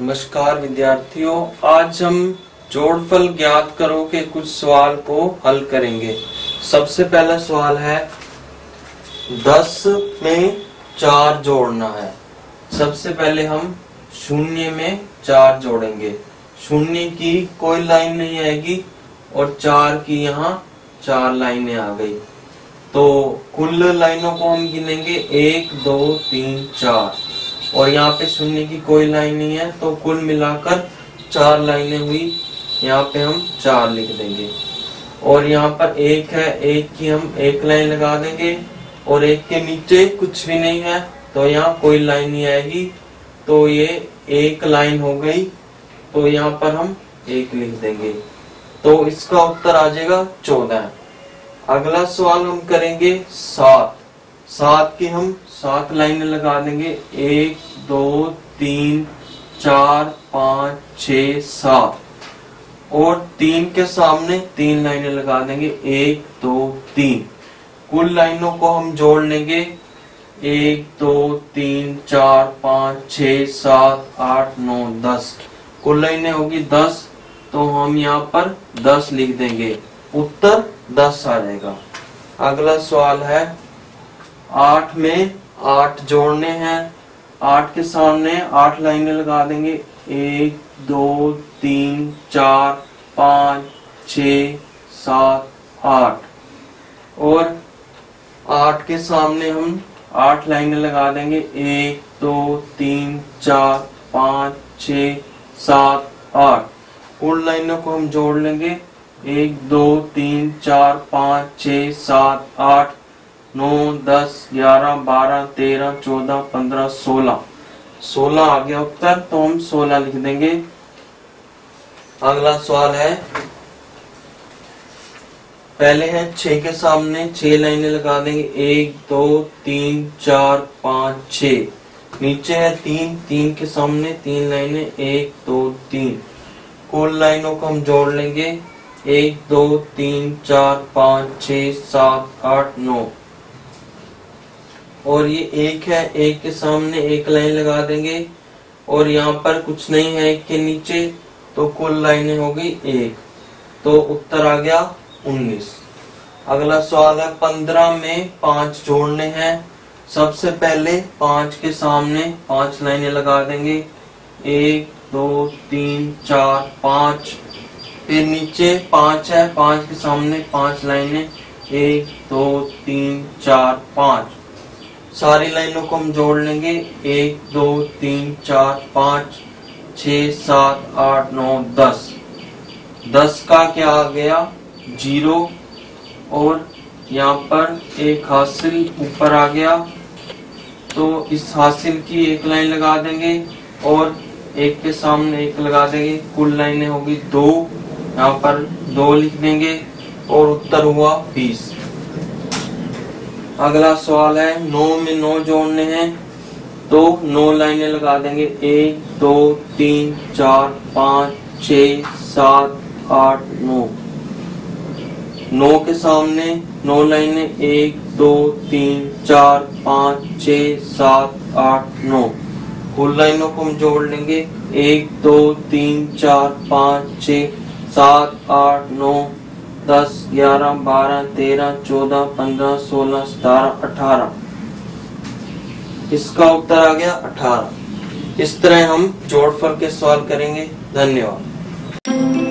नमस्कार, विद्यार्थियों। आज हम जोड़फल ज्ञात करो के कुछ सवाल को हल करेंगे। सबसे पहला सवाल है, दस में चार जोड़ना है। सबसे पहले हम शून्य में चार जोड़ेंगे। शून्य की कोई लाइन नहीं आएगी और चार की यहाँ चार लाइनें आ गई। तो कुल लाइनों को हम गिनेंगे एक, दो, तीन, चार। और यहाँ पे शून्य की कोई लाइन नहीं है तो कुल मिलाकर चार लाइनें हुई। यहाँ पे हम चार लिख देंगे। और यहाँ पर एक है, एक की हम एक लाइन लगा देंगे। और एक के नीचे कुछ भी नहीं है तो यहाँ कोई लाइन नहीं आएगी। तो ये एक लाइन हो गई। तो यहाँ पर हम एक लिख देंगे। तो इसका उत्तर आ जाएगा चौदह। अगला सवाल हम करेंगे सात। सात की हम सात लाइनें लगा देंगे। एक, दो, तीन, चार, पाँच छ सात। और तीन के सामने तीन लाइनें लगा देंगे। एक, दो, तीन। कुल लाइनों को हम जोड़ लेंगे। एक, दो, तीन, चार, पाँच छ सात, आठ, नौ, दस। कुल लाइनें होगी दस तो हम यहाँ पर दस लिख देंगे। उत्तर दस आ जाएगा। अगला सवाल है, आठ में आठ जोड़ने हैं, आठ के सामने आठ लाइनें लगा देंगे। एक, दो, तीन, चार, पाँच, छ, सात, आठ। और आठ के सामने हम आठ लाइनें लगा देंगे। एक, दो, तीन, चार, पाँच, छ, सात, आठ। उन लाइनों को हम जोड़ लेंगे। एक, दो, तीन, चार, पाँच छ सात, आठ, नौ, दस, ग्यारह, बारह, तेरह, चौदह, पंद्रह, सोलह। सोलह आ गया उत्तर तो हम सोलह लिख देंगे। अगला सवाल है। पहले है छ के सामने, छह लाइनें लगा देंगे। एक, दो, तीन, चार, पाँच छ नीचे है तीन तीन के सामने, तीन लाइनें, एक, दो, तीन। कुल लाइनों को हम जोड़ लेंगे। एक, दो, तीन, चार, पाँच छ सात, आठ, नौ। और ये एक है, एक के सामने एक लाइन लगा देंगे। और यहाँ पर कुछ नहीं है, एक के नीचे तो कुल लाइनें हो गई एक। तो उत्तर आ गया उन्नीस। अगला सवाल है, पंद्रह में पाँच जोड़ने हैं। सबसे पहले पाँच के सामने पाँच लाइनें लगा देंगे। एक, दो, तीन, चार, पाँच। फिर नीचे पाँच है, पाँच के सामने पाँच लाइनें। एक, दो, तीन, चार, पाँच। सारी लाइनों को हम जोड़ लेंगे। एक, दो, तीन, चार, पाँच छ सात, आठ, नौ, दस। दस का क्या आ गया? ज़ीरो। और यहाँ पर एक हासिल ऊपर आ गया। तो इस हासिल की एक लाइन लगा देंगे और एक के सामने एक लगा देंगे। कुल लाइनें होगी दो। यहाँ पर दो लिख देंगे और उत्तर हुआ बीस। अगला सवाल है, नौ में नौ जोड़ने हैं तो नौ लाइनें लगा देंगे। एक, दो, तीन, चार, पाँच, छ, सात, आठ, नौ। नौ के सामने नौ लाइनें, एक, दो, तीन, चार, पाँच, छ, सात, आठ, नौ। कुल लाइनों को हम जोड़ लेंगे। एक, दो, तीन, चार, पाँच, छ सात, आठ, नौ, दस, ग्यारह, बारह, तेरह, चौदह, पंद्रह, सोलह, सतारह, अठारह। इसका उत्तर आ गया अठारह। इस तरह हम जोड़फल के सवाल करेंगे। धन्यवाद।